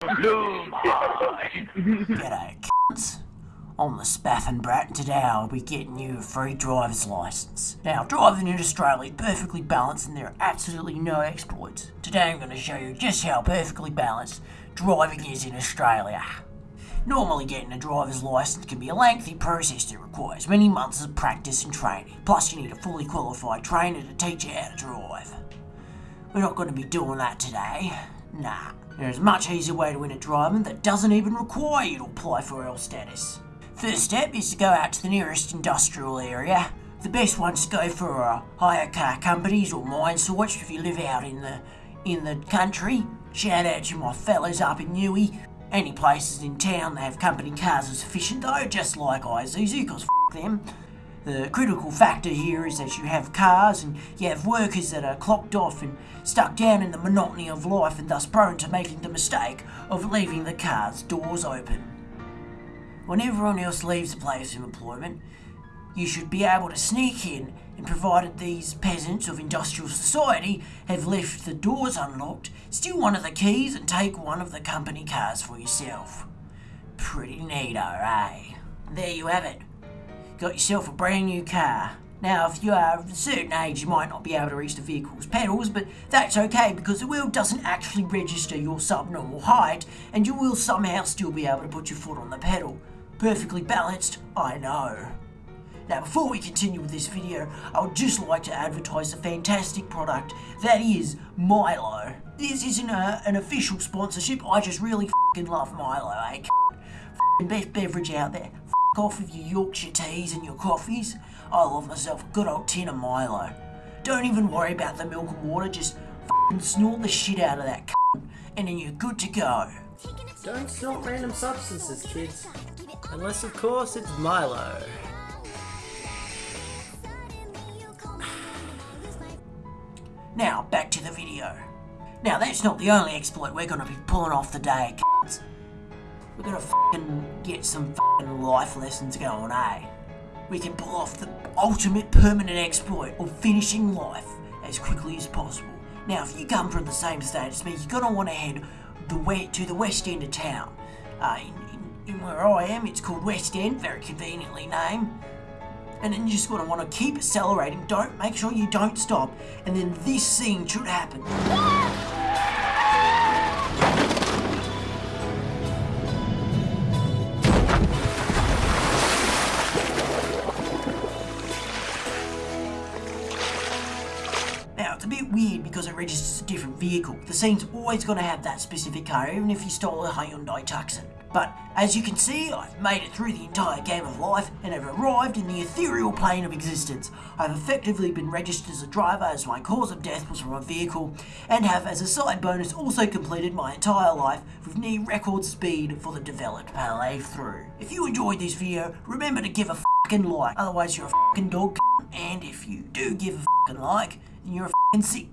G'day. I'm the Spaffin Brat, and today I'll be getting you a free driver's license. Now, driving in Australia is perfectly balanced and there are absolutely no exploits. Today I'm going to show you just how perfectly balanced driving is in Australia. Normally getting a driver's license can be a lengthy process that requires many months of practice and training. Plus you need a fully qualified trainer to teach you how to drive. We're not going to be doing that today. Nah. There's a much easier way to win a driving that doesn't even require you to apply for L status. First step is to go out to the nearest industrial area. The best ones to go for are hire car companies or mine sites if you live out in the in the country. Shout out to my fellas up in Newey. Any places in town that have company cars are sufficient though, just like Isuzu, cause f them. The critical factor here is that you have cars and you have workers that are clocked off and stuck down in the monotony of life and thus prone to making the mistake of leaving the car's doors open. When everyone else leaves the place of employment, you should be able to sneak in and provided these peasants of industrial society have left the doors unlocked, steal one of the keys and take one of the company cars for yourself. Pretty neato, eh? There you have it. Got yourself a brand new car. Now, if you are of a certain age, you might not be able to reach the vehicle's pedals, but that's okay because the wheel doesn't actually register your subnormal height, and you will somehow still be able to put your foot on the pedal. Perfectly balanced, I know. Now, before we continue with this video, I would just like to advertise a fantastic product that is Milo. This isn't a, an official sponsorship, I just really love Milo, eh? Best beverage out there. Off with your Yorkshire teas and your coffees. I love myself a good old tin of Milo. Don't even worry about the milk and water, just f***ing snort the shit out of that c***, and then you're good to go. Don't snort random substances, kids. Unless, of course, it's Milo. Now, back to the video. Now, that's not the only exploit we're gonna be pulling off the day. We're gonna f***ing get some f***ing life lessons going, eh? We can pull off the ultimate permanent exploit of finishing life as quickly as possible. Now, if you come from the same state as me, you're gonna want to head the way to the west end of town. Uh, in, in, in where I am, it's called West End, very conveniently named and then you just to want to keep accelerating. Don't make sure you don't stop, and then this scene should happen. Weird because it registers a different vehicle. The scene's always going to have that specific car, even if you stole a Hyundai Tucson. But as you can see, I've made it through the entire game of life and have arrived in the ethereal plane of existence. I've effectively been registered as a driver as my cause of death was from a vehicle, and have as a side bonus also completed my entire life with near record speed for the developed playthrough. If you enjoyed this video, remember to give a fucking like, otherwise you're a fucking dog and if you do give a fucking like, then you're a fucking sick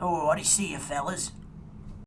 Alrighty, see ya fellas.